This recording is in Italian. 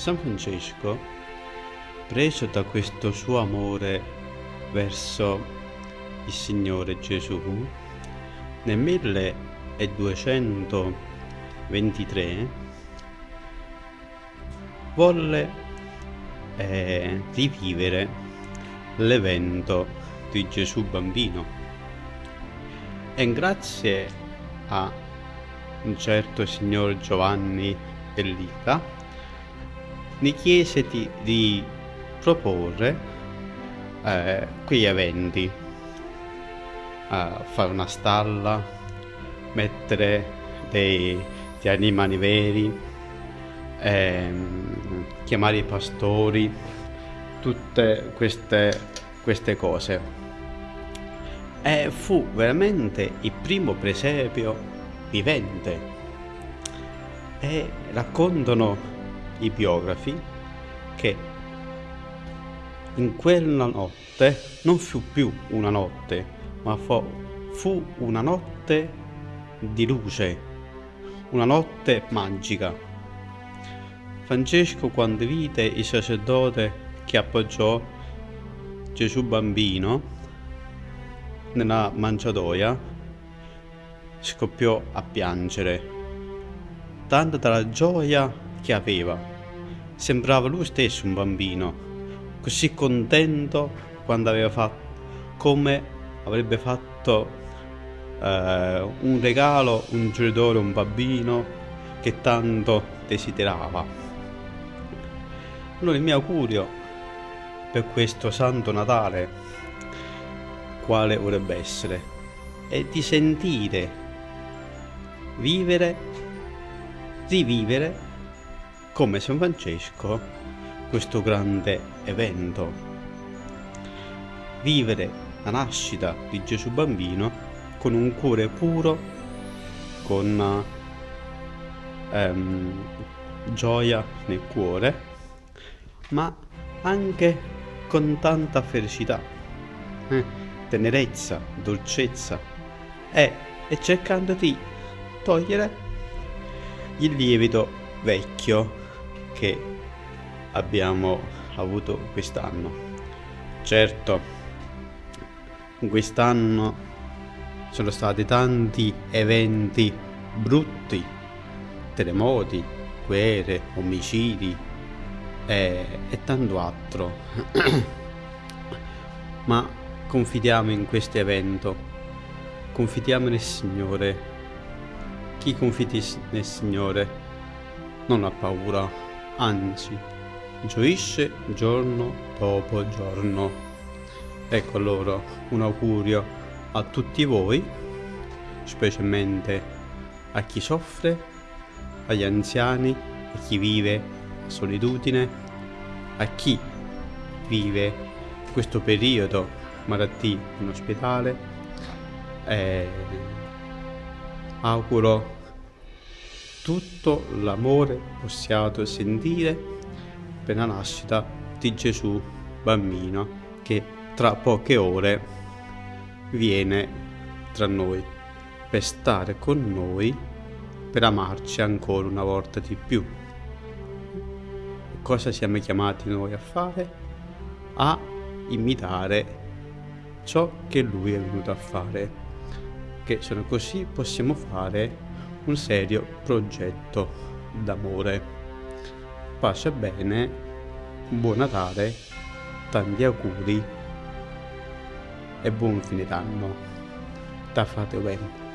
San Francesco, preso da questo suo amore verso il Signore Gesù, nel 1223 volle eh, rivivere l'evento di Gesù bambino. E grazie a un certo signor Giovanni Pellica mi chiese di, proporre eh, quegli eventi a fare una stalla mettere dei, degli animali veri ehm, chiamare i pastori tutte queste, queste cose. E fu veramente il primo presepio vivente. E raccontano i biografi che in quella notte non fu più una notte, ma fu, fu una notte di luce, una notte magica. Francesco quando vide il sacerdote che appoggiò Gesù bambino nella mangiatoia scoppiò a piangere, tanto dalla gioia che aveva. Sembrava lui stesso un bambino, così contento quando aveva fatto, come avrebbe fatto eh, un regalo, un genitore, un bambino che tanto desiderava. Allora il mio augurio per questo Santo Natale quale vorrebbe essere è di sentire, vivere, rivivere come San Francesco questo grande evento. Vivere la nascita di Gesù bambino con un cuore puro, con ehm, gioia nel cuore, ma anche con tanta felicità. Eh? tenerezza, dolcezza e, e cercando di togliere il lievito vecchio che abbiamo avuto quest'anno. Certo, quest'anno sono stati tanti eventi brutti, terremoti, guerre, omicidi e, e tanto altro. Ma Confidiamo in questo evento, confidiamo nel Signore. Chi confidi nel Signore non ha paura, anzi, gioisce giorno dopo giorno. Ecco allora un augurio a tutti voi, specialmente a chi soffre, agli anziani, a chi vive solitudine, a chi vive questo periodo malattie in ospedale. E auguro tutto l'amore possiate sentire per la nascita di Gesù bambino che tra poche ore viene tra noi per stare con noi per amarci ancora una volta di più. Cosa siamo chiamati noi a fare? A imitare ciò che lui è venuto a fare, che solo così possiamo fare un serio progetto d'amore. Pace bene, buon Natale, tanti auguri e buon fine d'anno. Da frate bene.